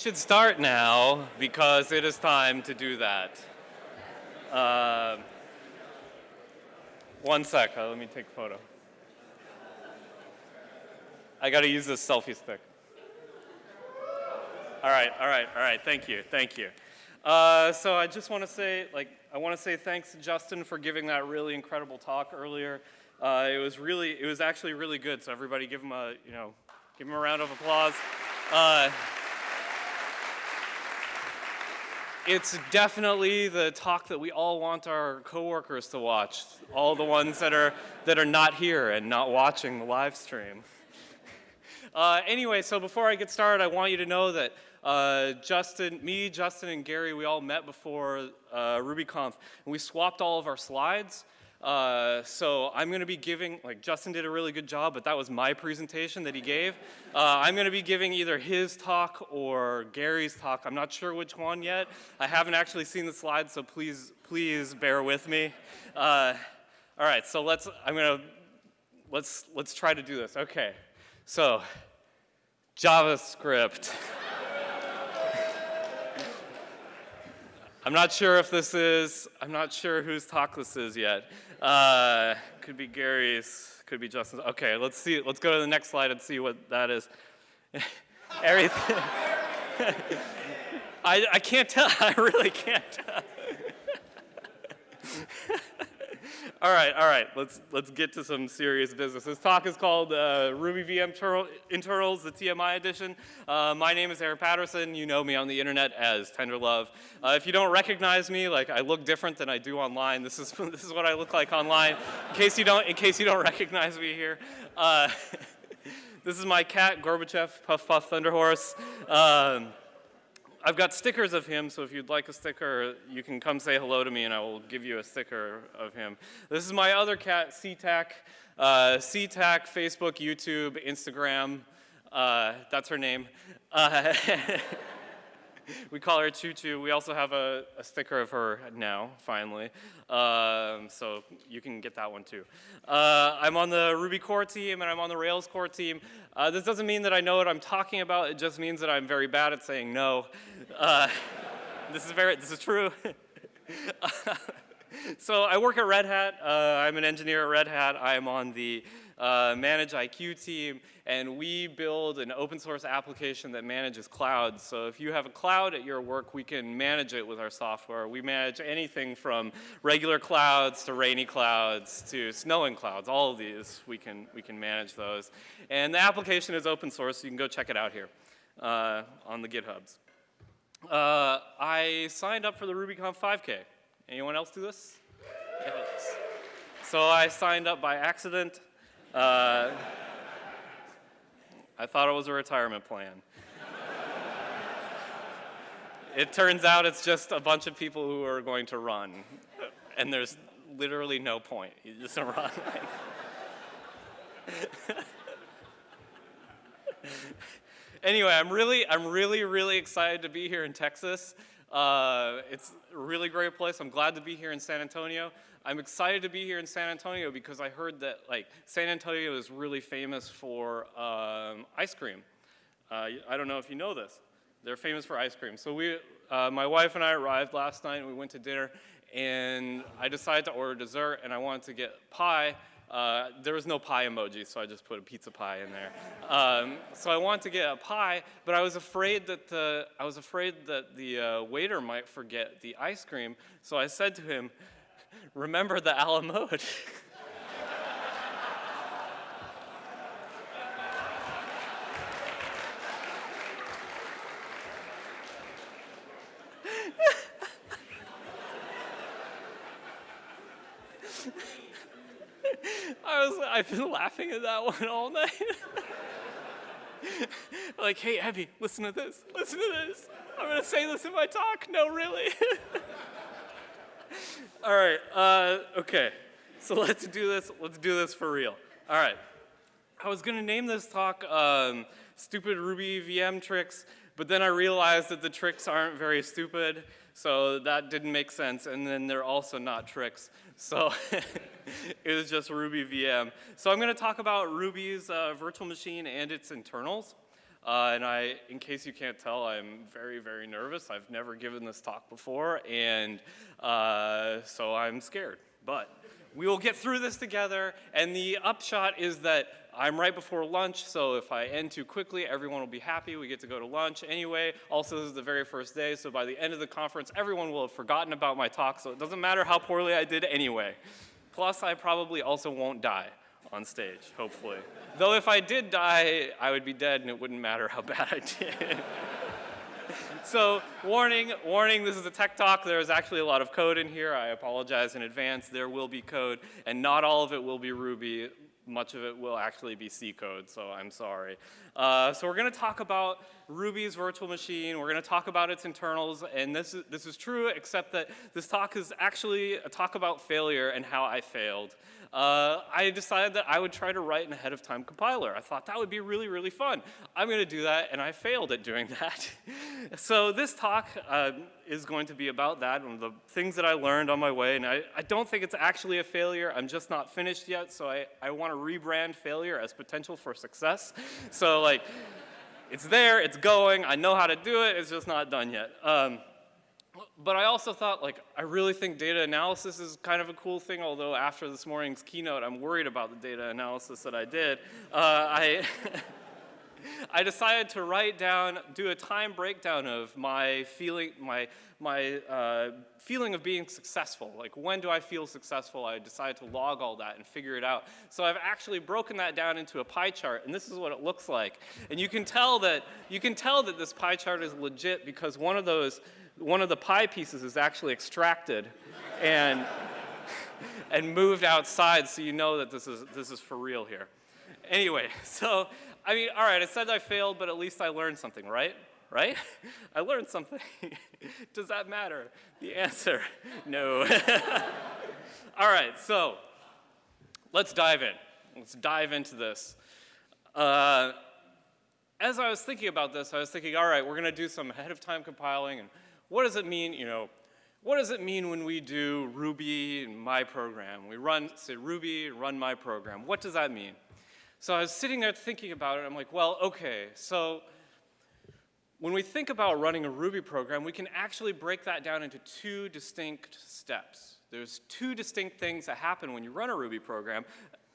should start now because it is time to do that. Uh, one sec, let me take a photo. I got to use this selfie stick. All right, all right, all right, thank you, thank you. Uh, so I just want to say, like, I want to say thanks to Justin for giving that really incredible talk earlier. Uh, it was really, it was actually really good. So everybody give him a, you know, give him a round of applause. Uh, it's definitely the talk that we all want our coworkers to watch. All the ones that are that are not here and not watching the live stream. Uh, anyway, so before I get started, I want you to know that uh, Justin, me, Justin, and Gary, we all met before uh, RubyConf, and we swapped all of our slides. Uh, so I'm going to be giving, like Justin did a really good job, but that was my presentation that he gave. Uh, I'm going to be giving either his talk or Gary's talk. I'm not sure which one yet. I haven't actually seen the slides, so please, please bear with me. Uh, all right, so let's, I'm going to, let's, let's try to do this. Okay, so JavaScript. I'm not sure if this is, I'm not sure whose talk this is yet. Uh, could be Gary's, could be Justin's. Okay, let's see, let's go to the next slide and see what that is. Everything. I, I can't tell, I really can't tell. All right, all right, let's, let's get to some serious business. This talk is called uh, Ruby VM Internals, the TMI edition. Uh, my name is Aaron Patterson. You know me on the internet as Tenderlove. Uh, if you don't recognize me, like I look different than I do online. This is, this is what I look like online, in case you don't, in case you don't recognize me here. Uh, this is my cat, Gorbachev, Puff Puff Thunderhorse. Um, I've got stickers of him, so if you'd like a sticker, you can come say hello to me and I will give you a sticker of him. This is my other cat, SeaTac. Uh, SeaTac, Facebook, YouTube, Instagram. Uh, that's her name. Uh, we call her Choo. We also have a, a sticker of her now, finally. Um, so you can get that one too. Uh, I'm on the Ruby core team and I'm on the Rails core team. Uh, this doesn't mean that I know what I'm talking about. It just means that I'm very bad at saying no. Uh, this is very, this is true. so I work at Red Hat. Uh, I'm an engineer at Red Hat. I'm on the uh, ManageIQ team, and we build an open source application that manages clouds. So if you have a cloud at your work, we can manage it with our software. We manage anything from regular clouds to rainy clouds to snowing clouds. All of these, we can, we can manage those. And the application is open source, so you can go check it out here uh, on the GitHubs. Uh, I signed up for the RubyConf 5K. Anyone else do this? Yes. So I signed up by accident. Uh, I thought it was a retirement plan. it turns out it's just a bunch of people who are going to run, and there's literally no point. You just run. anyway, I'm really, I'm really, really excited to be here in Texas. Uh, it's a really great place. I'm glad to be here in San Antonio. I'm excited to be here in San Antonio because I heard that like San Antonio is really famous for um, ice cream. Uh, I don't know if you know this. They're famous for ice cream. So we, uh, my wife and I arrived last night and we went to dinner and I decided to order dessert and I wanted to get pie. Uh, there was no pie emoji, so I just put a pizza pie in there. Um, so I wanted to get a pie, but I was afraid that the, I was afraid that the uh, waiter might forget the ice cream. So I said to him, remember the a la mode. I was, I've been laughing at that one all night. like, hey, Abby, listen to this, listen to this. I'm gonna say this in my talk. No, really. All right, uh, okay. So let's do this, let's do this for real. All right. I was gonna name this talk um, Stupid Ruby VM Tricks, but then I realized that the tricks aren't very stupid, so that didn't make sense, and then they're also not tricks. So it was just Ruby VM. So I'm gonna talk about Ruby's uh, virtual machine and its internals. Uh, and I, in case you can't tell, I'm very, very nervous. I've never given this talk before, and uh, so I'm scared. But we will get through this together, and the upshot is that I'm right before lunch, so if I end too quickly, everyone will be happy. We get to go to lunch anyway. Also, this is the very first day, so by the end of the conference, everyone will have forgotten about my talk, so it doesn't matter how poorly I did anyway. Plus, I probably also won't die on stage, hopefully. Though if I did die, I would be dead and it wouldn't matter how bad I did. so warning, warning, this is a tech talk. There is actually a lot of code in here. I apologize in advance. There will be code, and not all of it will be Ruby. Much of it will actually be C code, so I'm sorry. Uh, so we're going to talk about Ruby's virtual machine. We're going to talk about its internals, and this is, this is true, except that this talk is actually a talk about failure and how I failed uh, I decided that I would try to write an ahead of time compiler. I thought that would be really, really fun. I'm going to do that, and I failed at doing that. so this talk uh, is going to be about that and the things that I learned on my way. And I, I don't think it's actually a failure. I'm just not finished yet, so I, I want to rebrand failure as potential for success. so like, it's there, it's going, I know how to do it, it's just not done yet. Um, but I also thought, like, I really think data analysis is kind of a cool thing, although after this morning's keynote, I'm worried about the data analysis that I did. Uh, I, I decided to write down, do a time breakdown of my feeling, my, my uh, feeling of being successful. Like, when do I feel successful? I decided to log all that and figure it out. So I've actually broken that down into a pie chart, and this is what it looks like. And you can tell that, you can tell that this pie chart is legit because one of those one of the pie pieces is actually extracted and, and moved outside so you know that this is, this is for real here. Anyway, so, I mean, all right, I said I failed, but at least I learned something, right? Right? I learned something. Does that matter? The answer, no. all right, so let's dive in. Let's dive into this. Uh, as I was thinking about this, I was thinking, all right, we're going to do some ahead of time compiling and what does it mean, you know, what does it mean when we do Ruby in my program? We run, say Ruby, run my program. What does that mean? So I was sitting there thinking about it. I'm like, well, okay, so when we think about running a Ruby program, we can actually break that down into two distinct steps. There's two distinct things that happen when you run a Ruby program,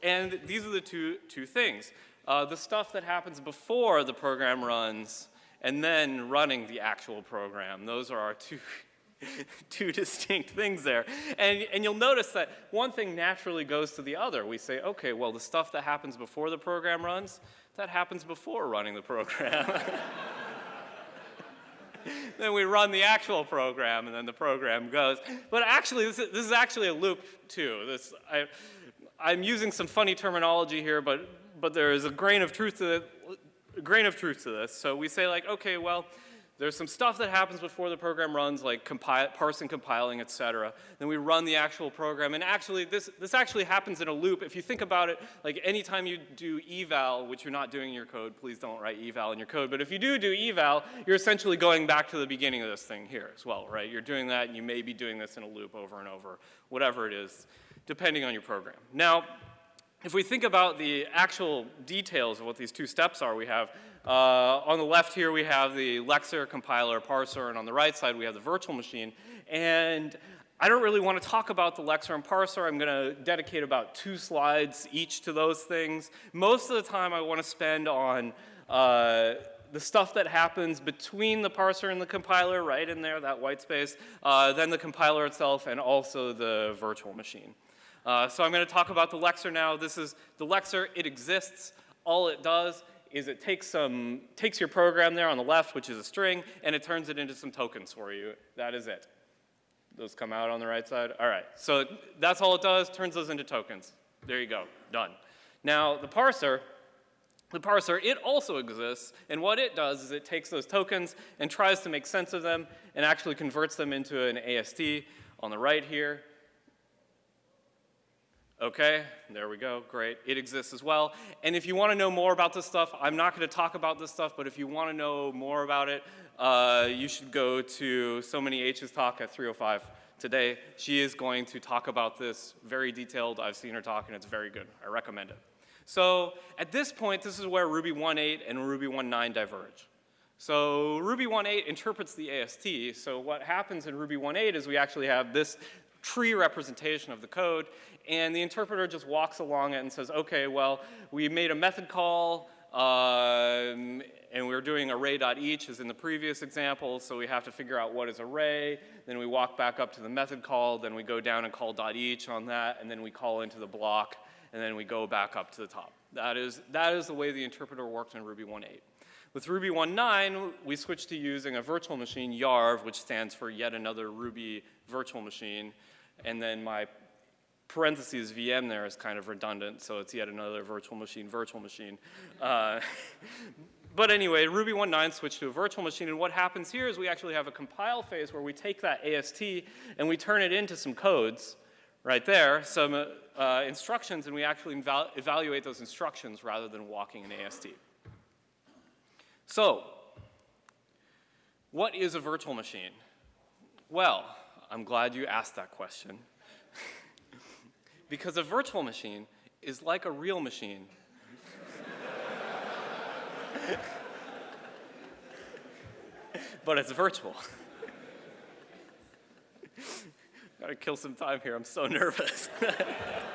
and these are the two, two things. Uh, the stuff that happens before the program runs and then running the actual program. Those are our two, two distinct things there. And, and you'll notice that one thing naturally goes to the other. We say, okay, well, the stuff that happens before the program runs, that happens before running the program. then we run the actual program, and then the program goes. But actually, this is, this is actually a loop, too. This, I, I'm using some funny terminology here, but, but there is a grain of truth to it grain of truth to this. So we say like, okay, well, there's some stuff that happens before the program runs, like compile, parsing, compiling, et cetera. Then we run the actual program. And actually, this, this actually happens in a loop. If you think about it, like anytime you do eval, which you're not doing in your code, please don't write eval in your code. But if you do do eval, you're essentially going back to the beginning of this thing here as well, right? You're doing that, and you may be doing this in a loop over and over, whatever it is, depending on your program. Now, if we think about the actual details of what these two steps are, we have uh, on the left here we have the Lexer compiler parser, and on the right side we have the virtual machine. And I don't really want to talk about the Lexer and parser. I'm going to dedicate about two slides each to those things. Most of the time I want to spend on uh, the stuff that happens between the parser and the compiler, right in there, that white space, uh, then the compiler itself, and also the virtual machine. Uh, so I'm going to talk about the Lexer now. This is the Lexer. It exists. All it does is it takes, some, takes your program there on the left, which is a string, and it turns it into some tokens for you. That is it. Those come out on the right side. All right. So that's all it does, turns those into tokens. There you go. Done. Now, the parser, the parser, it also exists, and what it does is it takes those tokens and tries to make sense of them and actually converts them into an AST on the right here. Okay, there we go, great. It exists as well. And if you want to know more about this stuff, I'm not going to talk about this stuff, but if you want to know more about it, uh, you should go to So Many H's talk at 305 today. She is going to talk about this very detailed. I've seen her talk, and it's very good. I recommend it. So at this point, this is where Ruby 1.8 and Ruby 1.9 diverge. So Ruby 1.8 interprets the AST. So what happens in Ruby 1.8 is we actually have this tree representation of the code, and the interpreter just walks along it and says, okay, well, we made a method call, um, and we're doing array.each as in the previous example, so we have to figure out what is array, then we walk back up to the method call, then we go down and call .each on that, and then we call into the block, and then we go back up to the top. That is, that is the way the interpreter worked in Ruby 1.8. With Ruby 1.9, we switched to using a virtual machine, YARV, which stands for yet another Ruby virtual machine. And then my parentheses VM there is kind of redundant, so it's yet another virtual machine, virtual machine. Uh, but anyway, Ruby 1.9 switched to a virtual machine, and what happens here is we actually have a compile phase where we take that AST and we turn it into some codes right there, some uh, instructions, and we actually evaluate those instructions rather than walking an AST. So, what is a virtual machine? Well, I'm glad you asked that question. Because a virtual machine is like a real machine. but it's virtual. Gotta kill some time here, I'm so nervous.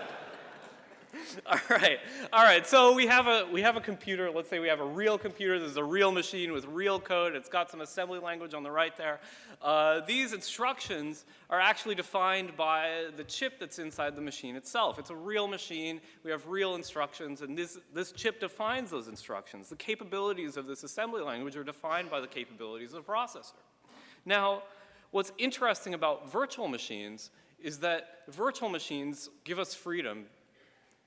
all right, all right. So we have a we have a computer. Let's say we have a real computer. This is a real machine with real code. It's got some assembly language on the right there. Uh, these instructions are actually defined by the chip that's inside the machine itself. It's a real machine. We have real instructions, and this this chip defines those instructions. The capabilities of this assembly language are defined by the capabilities of the processor. Now, what's interesting about virtual machines is that virtual machines give us freedom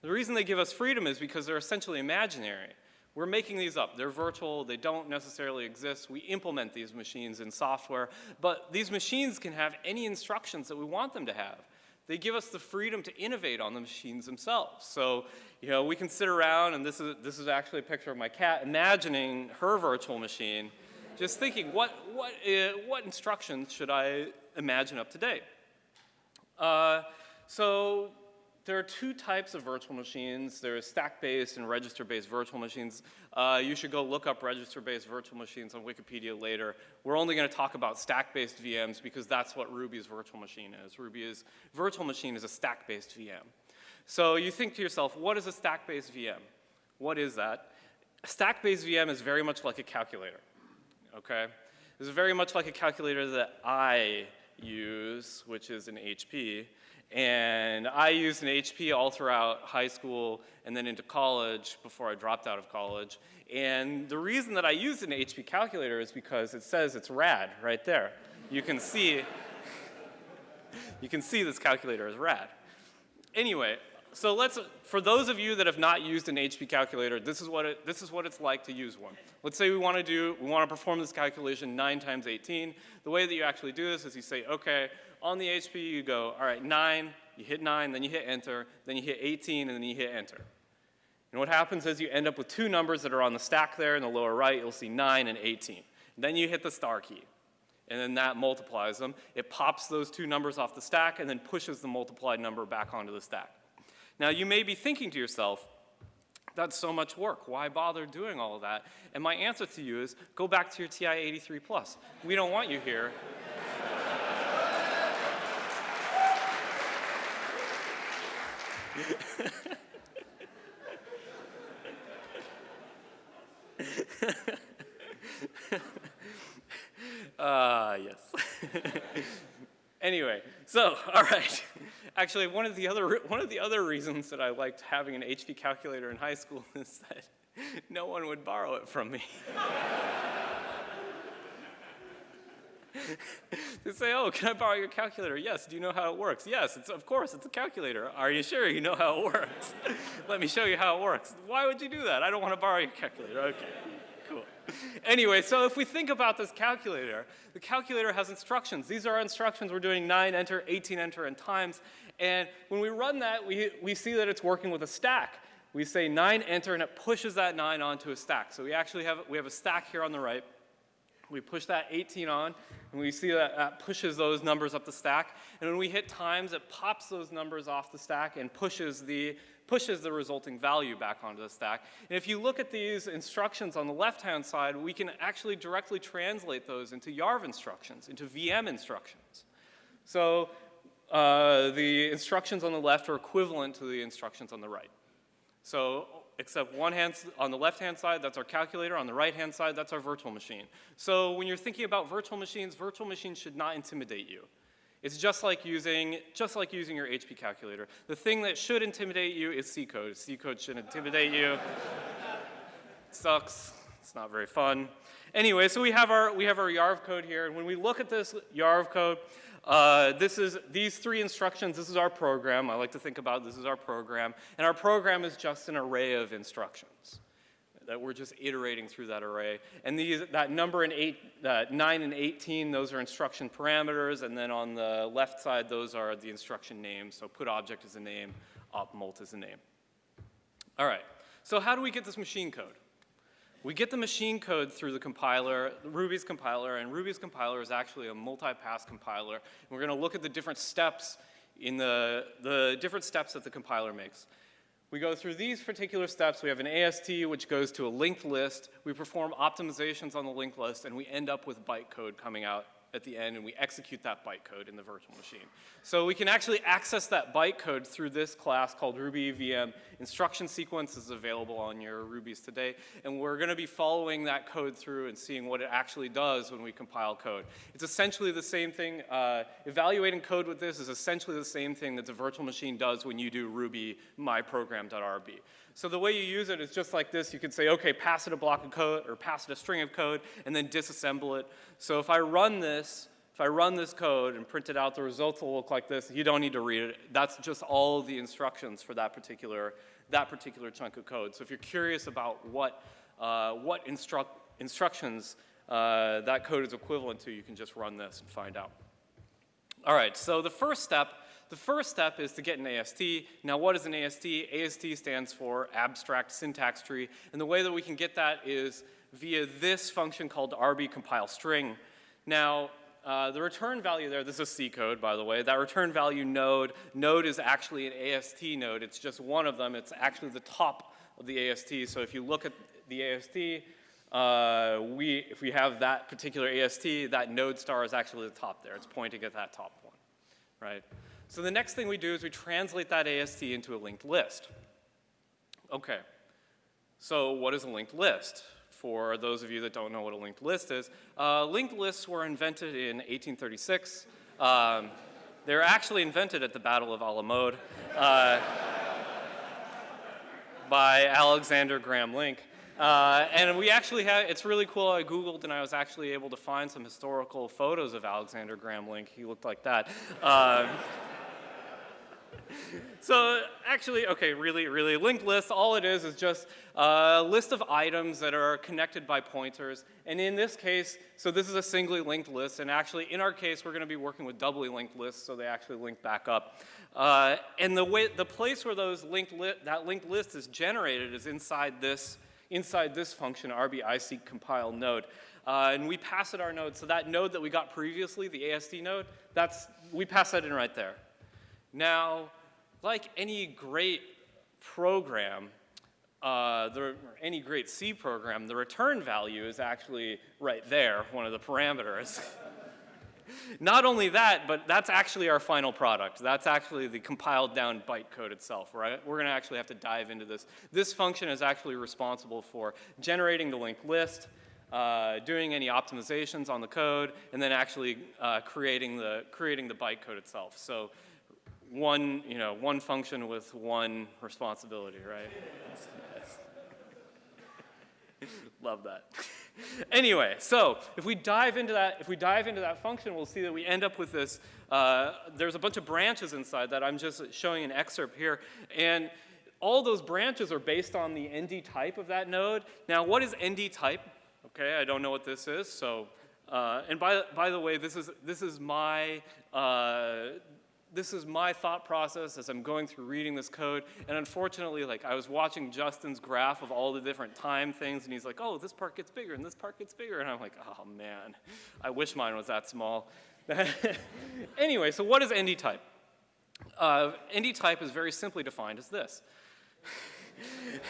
the reason they give us freedom is because they're essentially imaginary. We're making these up. They're virtual. They don't necessarily exist. We implement these machines in software. But these machines can have any instructions that we want them to have. They give us the freedom to innovate on the machines themselves. So, you know, we can sit around, and this is, this is actually a picture of my cat, imagining her virtual machine, just thinking, what, what, uh, what instructions should I imagine up to date? Uh, so there are two types of virtual machines. There's stack-based and register-based virtual machines. Uh, you should go look up register-based virtual machines on Wikipedia later. We're only going to talk about stack-based VMs because that's what Ruby's virtual machine is. Ruby's virtual machine is a stack-based VM. So you think to yourself, what is a stack-based VM? What is that? A stack-based VM is very much like a calculator, okay? It's very much like a calculator that I use, which is an HP, and I used an HP all throughout high school and then into college before I dropped out of college. And the reason that I used an HP calculator is because it says it's rad right there. You can see, you can see this calculator is rad. Anyway, so let's, for those of you that have not used an HP calculator, this is what, it, this is what it's like to use one. Let's say we want to do, we want to perform this calculation 9 times 18. The way that you actually do this is you say, okay, on the HP, you go, all right, 9, you hit 9, then you hit enter, then you hit 18, and then you hit enter. And what happens is you end up with two numbers that are on the stack there in the lower right. You'll see 9 and 18. And then you hit the star key. And then that multiplies them. It pops those two numbers off the stack and then pushes the multiplied number back onto the stack. Now, you may be thinking to yourself, that's so much work. Why bother doing all of that? And my answer to you is go back to your TI-83 Plus. We don't want you here Ah, uh, yes. anyway, so all right. Actually, one of the other one of the other reasons that I liked having an HP calculator in high school is that no one would borrow it from me. they say, oh, can I borrow your calculator? Yes. Do you know how it works? Yes, it's, of course, it's a calculator. Are you sure you know how it works? Let me show you how it works. Why would you do that? I don't want to borrow your calculator. Okay, cool. Anyway, so if we think about this calculator, the calculator has instructions. These are instructions. We're doing 9 enter, 18 enter, and times. And when we run that, we, we see that it's working with a stack. We say 9 enter, and it pushes that 9 onto a stack. So we actually have, we have a stack here on the right. We push that 18 on, and we see that that pushes those numbers up the stack. And when we hit times, it pops those numbers off the stack and pushes the, pushes the resulting value back onto the stack. And if you look at these instructions on the left-hand side, we can actually directly translate those into YARV instructions, into VM instructions. So uh, the instructions on the left are equivalent to the instructions on the right. So except one hand, on the left-hand side, that's our calculator. On the right-hand side, that's our virtual machine. So when you're thinking about virtual machines, virtual machines should not intimidate you. It's just like using, just like using your HP calculator. The thing that should intimidate you is C code. C code should intimidate you. sucks. It's not very fun. Anyway, so we have our we have our YARV code here, and when we look at this YARV code, uh, this is these three instructions. This is our program. I like to think about this is our program, and our program is just an array of instructions that we're just iterating through that array. And these, that number in eight, uh, 9 and 18, those are instruction parameters, and then on the left side, those are the instruction names. So put object is a name, opt mult is a name. All right, so how do we get this machine code? We get the machine code through the compiler, Ruby's compiler, and Ruby's compiler is actually a multi-pass compiler. And we're gonna look at the different steps in the, the different steps that the compiler makes. We go through these particular steps. We have an AST, which goes to a linked list. We perform optimizations on the linked list, and we end up with bytecode coming out at the end and we execute that bytecode in the virtual machine. So we can actually access that bytecode through this class called Ruby VM. Instruction sequence is available on your Rubies today, and we're gonna be following that code through and seeing what it actually does when we compile code. It's essentially the same thing, uh, evaluating code with this is essentially the same thing that the virtual machine does when you do Ruby myprogram.rb. So the way you use it is just like this. You can say, okay, pass it a block of code or pass it a string of code and then disassemble it. So if I run this, if I run this code and print it out, the results will look like this. You don't need to read it. That's just all the instructions for that particular, that particular chunk of code. So if you're curious about what, uh, what instru instructions uh, that code is equivalent to, you can just run this and find out. All right, so the first step the first step is to get an AST. Now what is an AST? AST stands for abstract syntax tree. And the way that we can get that is via this function called rb compile string. Now, uh, the return value there, this is C code, by the way. That return value node, node is actually an AST node. It's just one of them. It's actually the top of the AST. So if you look at the AST, uh, we, if we have that particular AST, that node star is actually the top there. It's pointing at that top one, right? So the next thing we do is we translate that AST into a linked list. Okay, so what is a linked list? For those of you that don't know what a linked list is, uh, linked lists were invented in 1836. Um, they were actually invented at the Battle of Alamode uh, by Alexander Graham Link. Uh, and we actually have, it's really cool, I Googled and I was actually able to find some historical photos of Alexander Graham Link. He looked like that. Um, so actually, okay, really, really, linked list, all it is is just a list of items that are connected by pointers. And in this case, so this is a singly linked list, and actually in our case, we're gonna be working with doubly linked lists, so they actually link back up. Uh, and the way, the place where those linked that linked list is generated is inside this, inside this function, RB iseq compile node. Uh, and we pass it our node, so that node that we got previously, the AST node, that's, we pass that in right there. Now, like any great program, uh, the, any great C program, the return value is actually right there, one of the parameters. Not only that, but that's actually our final product. That's actually the compiled down bytecode itself, right? We're gonna actually have to dive into this. This function is actually responsible for generating the linked list, uh, doing any optimizations on the code, and then actually uh, creating, the, creating the bytecode itself. So one, you know, one function with one responsibility, right? Love that. anyway, so if we dive into that, if we dive into that function, we'll see that we end up with this. Uh, there's a bunch of branches inside that. I'm just showing an excerpt here, and all those branches are based on the ND type of that node. Now, what is ND type? Okay, I don't know what this is, so. Uh, and by, by the way, this is, this is my uh, this is my thought process as I'm going through reading this code. And unfortunately, like I was watching Justin's graph of all the different time things, and he's like, oh, this part gets bigger and this part gets bigger. And I'm like, oh man, I wish mine was that small. anyway, so what is ND type? Uh, ND type is very simply defined as this.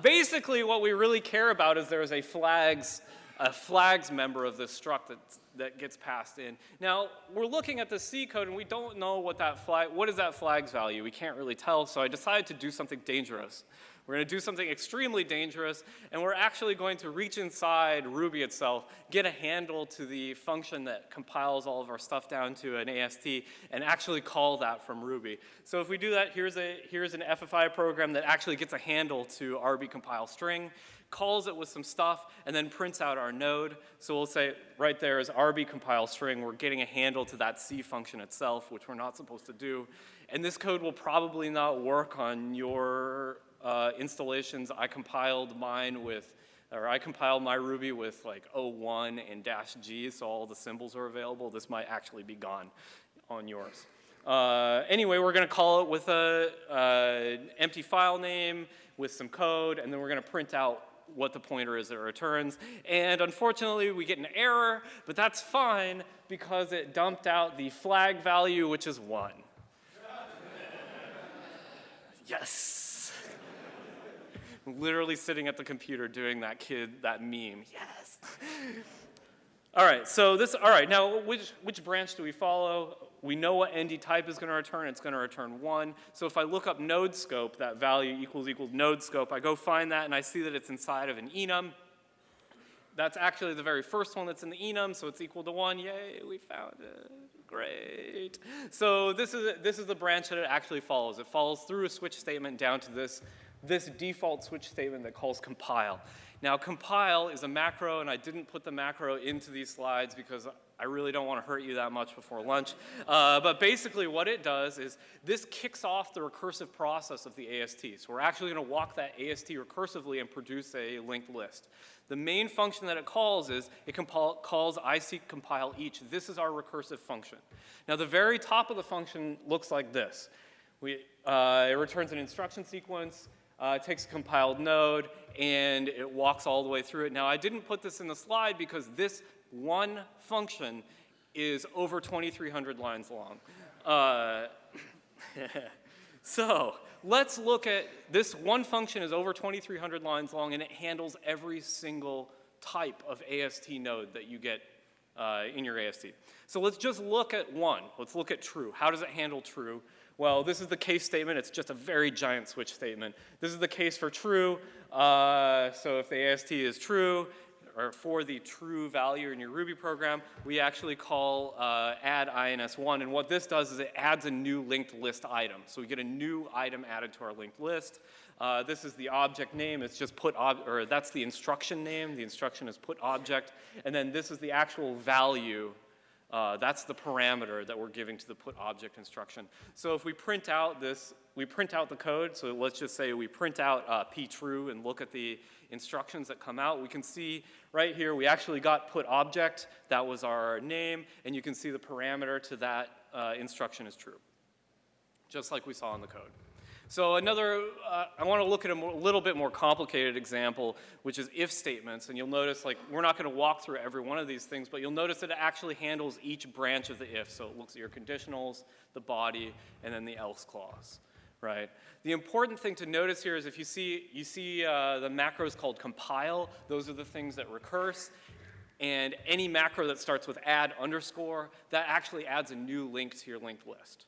Basically, what we really care about is there is a flags, a flags member of this struct that, that gets passed in. Now, we're looking at the C code and we don't know what that flag, what is that flag's value? We can't really tell, so I decided to do something dangerous. We're going to do something extremely dangerous, and we're actually going to reach inside Ruby itself, get a handle to the function that compiles all of our stuff down to an AST, and actually call that from Ruby. So if we do that, here's, a, here's an FFI program that actually gets a handle to RB compile string, calls it with some stuff, and then prints out our node. So we'll say right there is RB compile string. We're getting a handle to that C function itself, which we're not supposed to do. And this code will probably not work on your uh, installations. I compiled mine with, or I compiled my Ruby with like 01 and dash G, so all the symbols are available. This might actually be gone on yours. Uh, anyway, we're going to call it with a uh, empty file name with some code, and then we're going to print out what the pointer is that returns. And unfortunately, we get an error, but that's fine because it dumped out the flag value, which is 1. yes literally sitting at the computer doing that kid, that meme. Yes. all right, so this, all right, now which, which branch do we follow? We know what ND type is going to return. It's going to return 1. So if I look up node scope, that value equals equals node scope, I go find that and I see that it's inside of an enum. That's actually the very first one that's in the enum, so it's equal to 1. Yay, we found it. Great. So this is, this is the branch that it actually follows. It follows through a switch statement down to this this default switch statement that calls compile. Now compile is a macro, and I didn't put the macro into these slides because I really don't want to hurt you that much before lunch. Uh, but basically what it does is this kicks off the recursive process of the AST. So we're actually going to walk that AST recursively and produce a linked list. The main function that it calls is it calls iseq compile each. This is our recursive function. Now the very top of the function looks like this. We, uh, it returns an instruction sequence, uh, it takes a compiled node, and it walks all the way through it. Now, I didn't put this in the slide because this one function is over 2,300 lines long. Uh, so let's look at this one function is over 2,300 lines long, and it handles every single type of AST node that you get uh, in your AST. So let's just look at one. Let's look at true. How does it handle true? Well, this is the case statement. It's just a very giant switch statement. This is the case for true. Uh, so if the AST is true, or for the true value in your Ruby program, we actually call uh, add INS1. And what this does is it adds a new linked list item. So we get a new item added to our linked list. Uh, this is the object name. It's just put, or that's the instruction name. The instruction is put object. And then this is the actual value uh, that's the parameter that we're giving to the put object instruction. So if we print out this, we print out the code, so let's just say we print out uh, p true and look at the instructions that come out, we can see right here we actually got put object, that was our name, and you can see the parameter to that uh, instruction is true, just like we saw in the code. So another, uh, I want to look at a more, little bit more complicated example, which is if statements. And you'll notice, like, we're not going to walk through every one of these things, but you'll notice that it actually handles each branch of the if. So it looks at your conditionals, the body, and then the else clause, right? The important thing to notice here is if you see, you see uh, the macros called compile, those are the things that recurse. And any macro that starts with add underscore, that actually adds a new link to your linked list.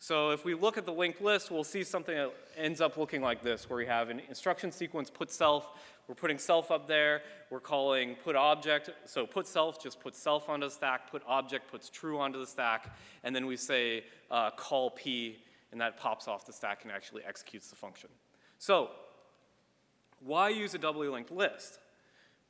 So if we look at the linked list, we'll see something that ends up looking like this, where we have an instruction sequence put self, we're putting self up there, we're calling put object, so put self just puts self onto the stack, put object puts true onto the stack, and then we say uh, call p, and that pops off the stack and actually executes the function. So why use a doubly linked list?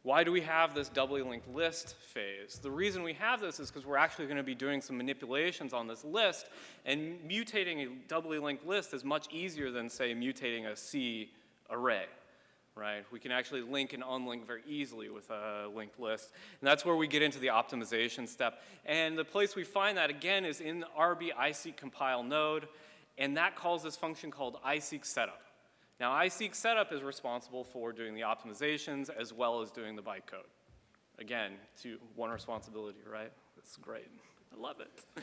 Why do we have this doubly linked list phase? The reason we have this is because we're actually going to be doing some manipulations on this list, and mutating a doubly linked list is much easier than, say, mutating a C array, right? We can actually link and unlink very easily with a linked list, and that's where we get into the optimization step. And the place we find that, again, is in the RB compile node, and that calls this function called iseq setup. Now iseq setup is responsible for doing the optimizations as well as doing the bytecode. Again, to one responsibility, right? That's great. I love it.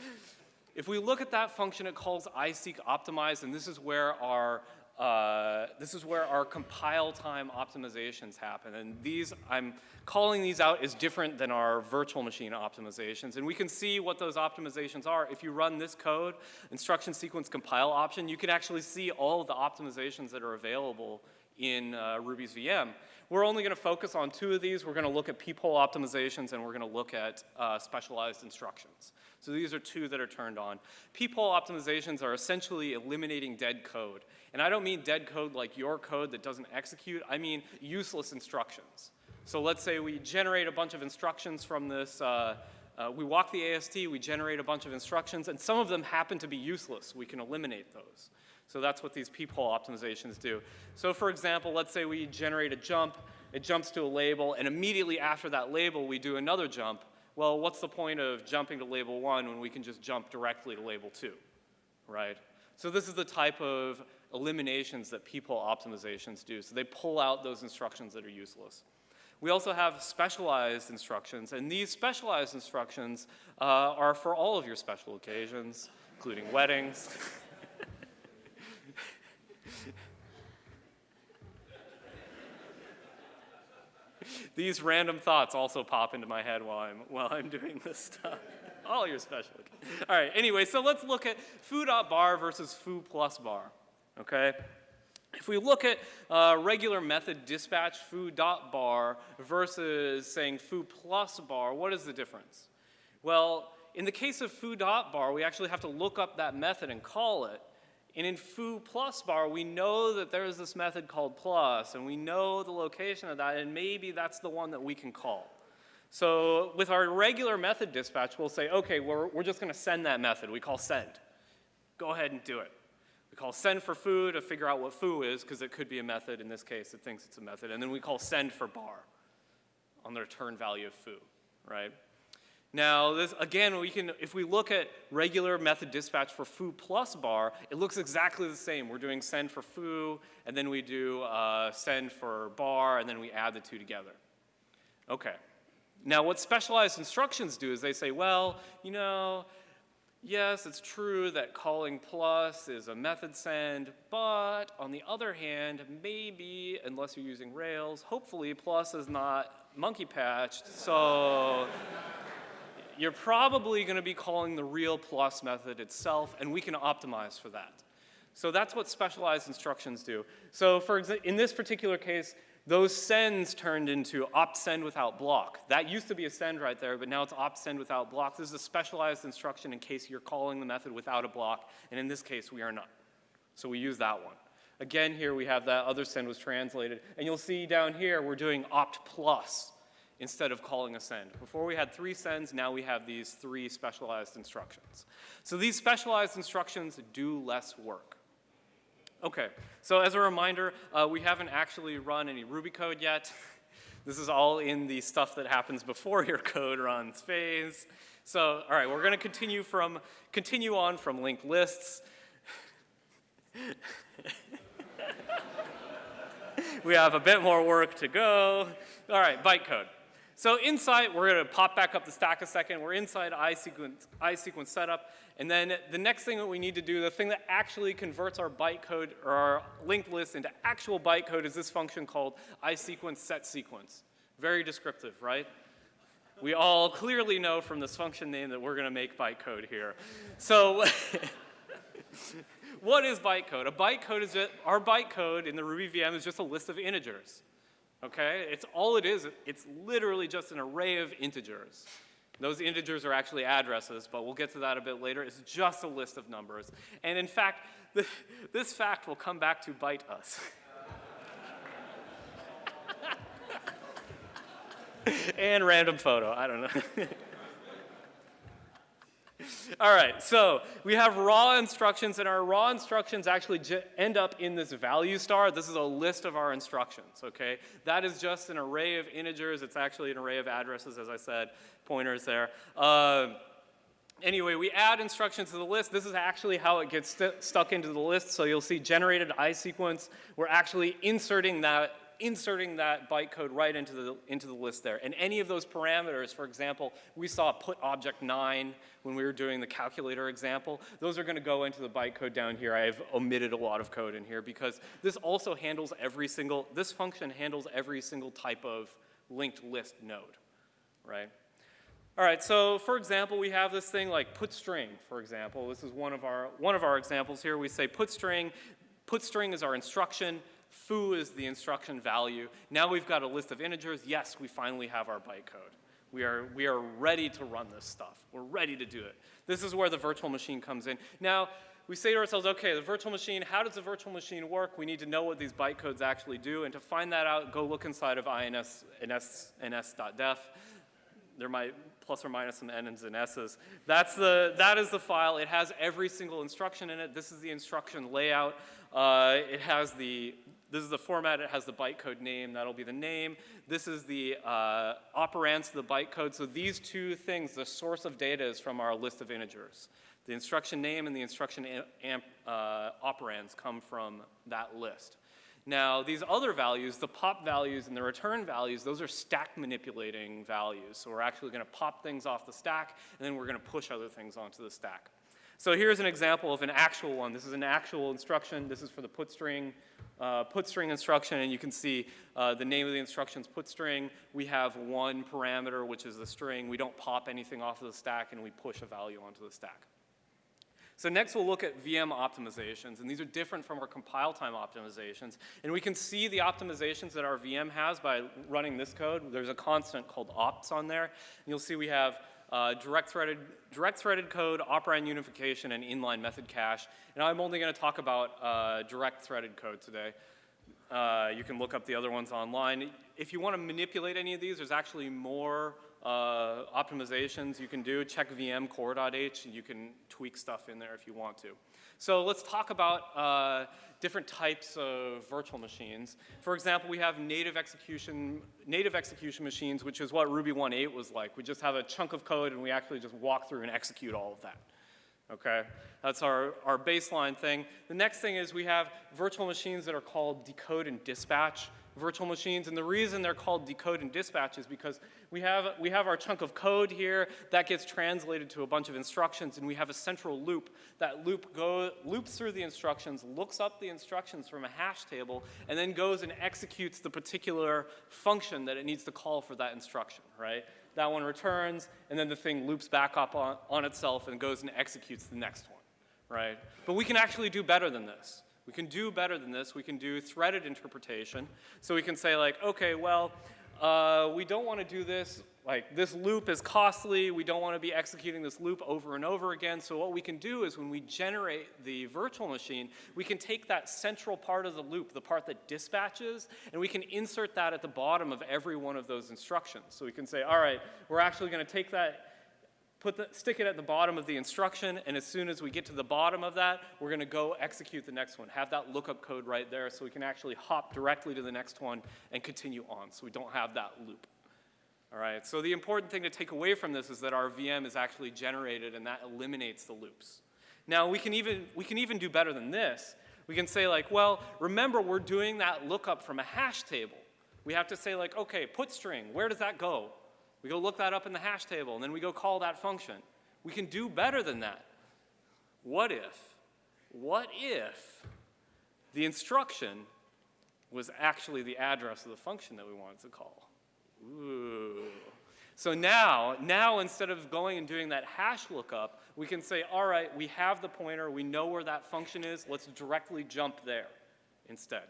If we look at that function, it calls iseq optimize, and this is where our uh, this is where our compile time optimizations happen. And these, I'm calling these out as different than our virtual machine optimizations. And we can see what those optimizations are. If you run this code, instruction sequence compile option, you can actually see all of the optimizations that are available in uh, Ruby's VM. We're only going to focus on two of these. We're going to look at peephole optimizations and we're going to look at uh, specialized instructions. So these are two that are turned on. Peephole optimizations are essentially eliminating dead code. And I don't mean dead code like your code that doesn't execute. I mean useless instructions. So let's say we generate a bunch of instructions from this, uh, uh, we walk the AST, we generate a bunch of instructions, and some of them happen to be useless. We can eliminate those. So that's what these peephole optimizations do. So for example, let's say we generate a jump, it jumps to a label, and immediately after that label, we do another jump. Well, what's the point of jumping to label one when we can just jump directly to label two, right? So this is the type of eliminations that peephole optimizations do. So they pull out those instructions that are useless. We also have specialized instructions, and these specialized instructions uh, are for all of your special occasions, including weddings. These random thoughts also pop into my head while I'm, while I'm doing this stuff. All your special. All right, anyway, so let's look at foo.bar versus foo plus bar, okay? If we look at uh, regular method dispatch foo.bar versus saying foo plus bar, what is the difference? Well, in the case of foo.bar, we actually have to look up that method and call it. And in foo plus bar, we know that there's this method called plus, and we know the location of that, and maybe that's the one that we can call. So with our regular method dispatch, we'll say, okay, we're, we're just going to send that method. We call send. Go ahead and do it. We call send for foo to figure out what foo is, because it could be a method. In this case, it thinks it's a method. And then we call send for bar on the return value of foo, right? Now, this, again, we can, if we look at regular method dispatch for foo plus bar, it looks exactly the same. We're doing send for foo, and then we do uh, send for bar, and then we add the two together. Okay. Now, what specialized instructions do is they say, well, you know, yes, it's true that calling plus is a method send, but on the other hand, maybe, unless you're using Rails, hopefully plus is not monkey patched, so you're probably going to be calling the real plus method itself, and we can optimize for that. So that's what specialized instructions do. So for in this particular case, those sends turned into opt send without block. That used to be a send right there, but now it's opt send without block. This is a specialized instruction in case you're calling the method without a block, and in this case, we are not. So we use that one. Again, here we have that other send was translated, and you'll see down here we're doing opt plus instead of calling a send. Before we had three sends, now we have these three specialized instructions. So these specialized instructions do less work. Okay, so as a reminder, uh, we haven't actually run any Ruby code yet. This is all in the stuff that happens before your code runs phase. So, all right, we're going to continue from continue on from linked lists. we have a bit more work to go. All right, bytecode. So inside, we're going to pop back up the stack a second. We're inside iSequence, iSequence setup. And then the next thing that we need to do, the thing that actually converts our bytecode or our linked list into actual bytecode is this function called iSequence set sequence. Very descriptive, right? We all clearly know from this function name that we're going to make bytecode here. So what is bytecode? A bytecode is just, our bytecode in the Ruby VM is just a list of integers okay? It's all it is. It's literally just an array of integers. Those integers are actually addresses, but we'll get to that a bit later. It's just a list of numbers. And in fact, the, this fact will come back to bite us. and random photo, I don't know. All right, so we have raw instructions, and our raw instructions actually end up in this value star. This is a list of our instructions, okay? That is just an array of integers. It's actually an array of addresses, as I said, pointers there. Uh, anyway, we add instructions to the list. This is actually how it gets st stuck into the list. So you'll see generated I sequence. We're actually inserting that inserting that bytecode right into the, into the list there. And any of those parameters, for example, we saw put object 9 when we were doing the calculator example. Those are going to go into the bytecode down here. I've omitted a lot of code in here because this also handles every single, this function handles every single type of linked list node, right? All right, so for example, we have this thing like put string, for example. This is one of our, one of our examples here. We say put string, put string is our instruction, foo is the instruction value. Now we've got a list of integers. Yes, we finally have our bytecode. We are, we are ready to run this stuff. We're ready to do it. This is where the virtual machine comes in. Now, we say to ourselves, okay, the virtual machine, how does the virtual machine work? We need to know what these bytecodes actually do. And to find that out, go look inside of ins, ins, ins.def. There might plus or minus some n's and s's. That's the, that is the file. It has every single instruction in it. This is the instruction layout. Uh, it has the, this is the format. It has the bytecode name. That'll be the name. This is the uh, operands the bytecode. So these two things, the source of data is from our list of integers. The instruction name and the instruction amp, uh, operands come from that list. Now, these other values, the pop values and the return values, those are stack manipulating values. So we're actually going to pop things off the stack, and then we're going to push other things onto the stack. So here's an example of an actual one. This is an actual instruction. This is for the put string, uh, put string instruction, and you can see uh, the name of the instruction is put string. We have one parameter, which is the string. We don't pop anything off of the stack, and we push a value onto the stack. So next we'll look at VM optimizations, and these are different from our compile time optimizations. And we can see the optimizations that our VM has by running this code. There's a constant called opts on there. And you'll see we have uh, direct, threaded, direct threaded code, operand unification, and inline method cache. And I'm only going to talk about uh, direct threaded code today. Uh, you can look up the other ones online. If you want to manipulate any of these, there's actually more uh, optimizations you can do. Check VM core.h and you can tweak stuff in there if you want to. So let's talk about uh, different types of virtual machines. For example, we have native execution, native execution machines, which is what Ruby 1.8 was like. We just have a chunk of code and we actually just walk through and execute all of that. Okay, that's our, our baseline thing. The next thing is we have virtual machines that are called decode and dispatch virtual machines. And the reason they're called decode and dispatch is because we have, we have our chunk of code here that gets translated to a bunch of instructions and we have a central loop. That loop go, loops through the instructions, looks up the instructions from a hash table, and then goes and executes the particular function that it needs to call for that instruction, right? That one returns, and then the thing loops back up on, on itself and goes and executes the next one, right? But we can actually do better than this. We can do better than this. We can do threaded interpretation. So we can say like, okay, well, uh, we don't want to do this, like this loop is costly, we don't want to be executing this loop over and over again, so what we can do is when we generate the virtual machine, we can take that central part of the loop, the part that dispatches, and we can insert that at the bottom of every one of those instructions. So we can say, all right, we're actually going to take that put the, stick it at the bottom of the instruction, and as soon as we get to the bottom of that, we're going to go execute the next one. Have that lookup code right there so we can actually hop directly to the next one and continue on so we don't have that loop. All right, so the important thing to take away from this is that our VM is actually generated and that eliminates the loops. Now we can even, we can even do better than this. We can say like, well, remember we're doing that lookup from a hash table. We have to say like, okay, put string, where does that go? We go look that up in the hash table, and then we go call that function. We can do better than that. What if, what if the instruction was actually the address of the function that we wanted to call? Ooh. So now, now instead of going and doing that hash lookup, we can say, all right, we have the pointer, we know where that function is, let's directly jump there instead.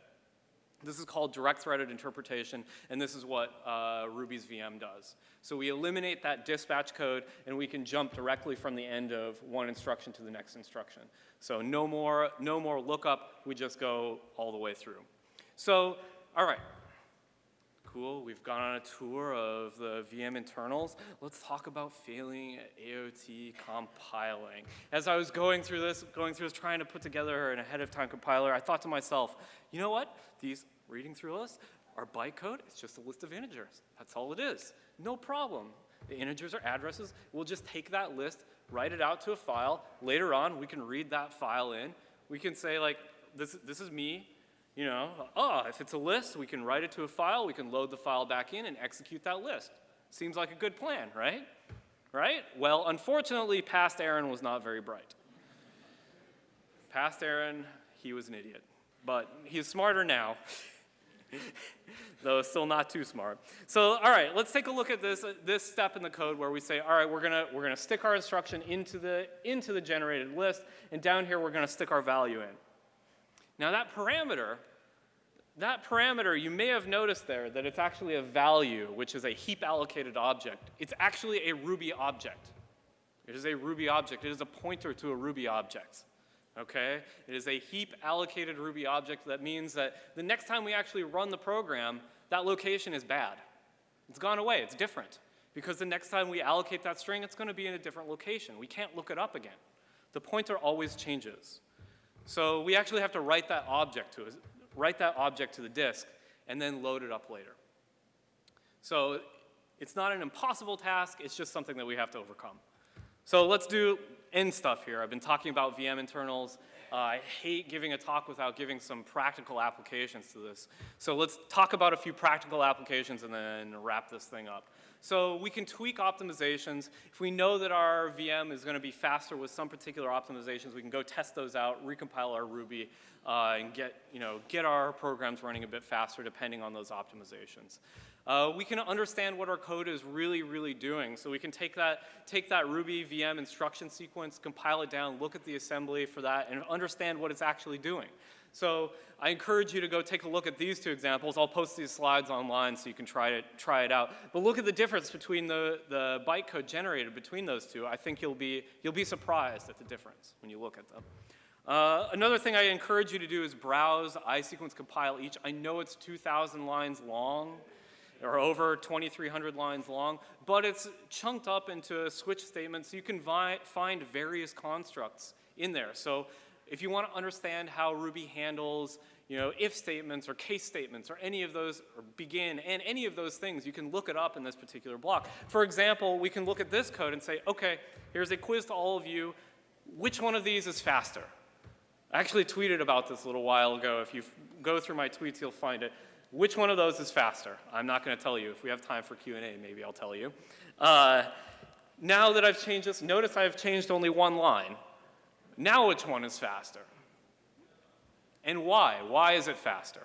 This is called direct threaded interpretation, and this is what uh, Ruby's VM does. So we eliminate that dispatch code, and we can jump directly from the end of one instruction to the next instruction. So no more, no more lookup, we just go all the way through. So, all right, cool. We've gone on a tour of the VM internals. Let's talk about failing AOT compiling. As I was going through this, going through this, trying to put together an ahead of time compiler, I thought to myself, you know what? These reading through us are bytecode. It's just a list of integers. That's all it is. No problem. The integers are addresses. We'll just take that list, write it out to a file. Later on, we can read that file in. We can say like, this, this is me You know, oh, if it's a list, we can write it to a file, we can load the file back in and execute that list. Seems like a good plan, right? Right? Well, unfortunately, past Aaron was not very bright. Past Aaron, he was an idiot. But he's smarter now, though still not too smart. So, all right, let's take a look at this, this step in the code where we say, all right, we're gonna, we're gonna stick our instruction into the, into the generated list, and down here we're gonna stick our value in. Now that parameter, that parameter, you may have noticed there that it's actually a value, which is a heap allocated object. It's actually a Ruby object. It is a Ruby object. It is a pointer to a Ruby object. Okay? It is a heap allocated Ruby object that means that the next time we actually run the program, that location is bad. It's gone away. It's different. Because the next time we allocate that string, it's going to be in a different location. We can't look it up again. The pointer always changes. So we actually have to write that object to write that object to the disk and then load it up later. So it's not an impossible task, it's just something that we have to overcome. So let's do end stuff here. I've been talking about VM internals. Uh, I hate giving a talk without giving some practical applications to this. So let's talk about a few practical applications and then wrap this thing up. So we can tweak optimizations. If we know that our VM is going to be faster with some particular optimizations, we can go test those out, recompile our Ruby, uh, and get, you know, get our programs running a bit faster depending on those optimizations. Uh, we can understand what our code is really, really doing. So we can take that, take that Ruby VM instruction sequence, compile it down, look at the assembly for that, and understand what it's actually doing. So I encourage you to go take a look at these two examples. I'll post these slides online so you can try it, try it out. But look at the difference between the, the bytecode generated between those two. I think you'll be, you'll be surprised at the difference when you look at them. Uh, another thing I encourage you to do is browse iSequence compile each. I know it's 2,000 lines long or over 2,300 lines long, but it's chunked up into a switch statements so you can find various constructs in there. So if you want to understand how Ruby handles you know, if statements or case statements or any of those, or begin, and any of those things, you can look it up in this particular block. For example, we can look at this code and say, okay, here's a quiz to all of you. Which one of these is faster? I actually tweeted about this a little while ago. If you go through my tweets, you'll find it. Which one of those is faster? I'm not going to tell you. If we have time for Q&A, maybe I'll tell you. Uh, now that I've changed this, notice I've changed only one line. Now which one is faster? And why? Why is it faster?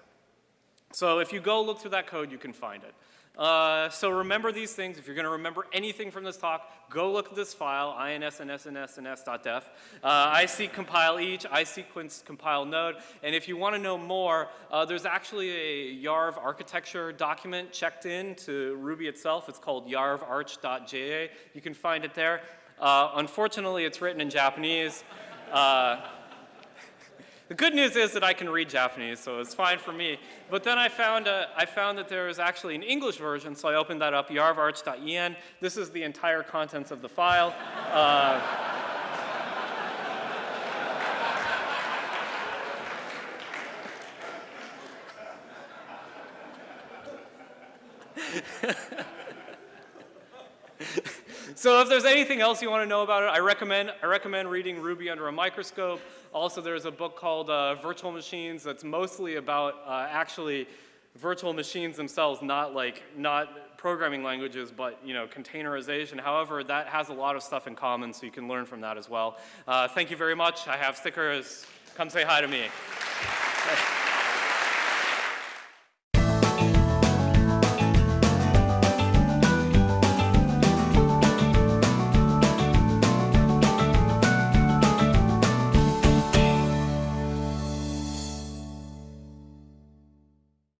So if you go look through that code, you can find it. Uh, so remember these things. If you're going to remember anything from this talk, go look at this file, insnsnsns.def. Uh, iseq compile each, isequence compile node. And if you want to know more, uh, there's actually a YARV architecture document checked in to Ruby itself. It's called yarvarch.ja. You can find it there. Uh, unfortunately, it's written in Japanese. Uh, the good news is that I can read Japanese, so it's fine for me. But then I found, a, I found that there was actually an English version, so I opened that up, yarvarch.en. This is the entire contents of the file. Uh, so if there's anything else you want to know about it, I recommend, I recommend reading Ruby under a microscope. Also, there's a book called uh, Virtual Machines that's mostly about uh, actually virtual machines themselves, not like, not programming languages, but you know, containerization. However, that has a lot of stuff in common, so you can learn from that as well. Uh, thank you very much. I have stickers. Come say hi to me.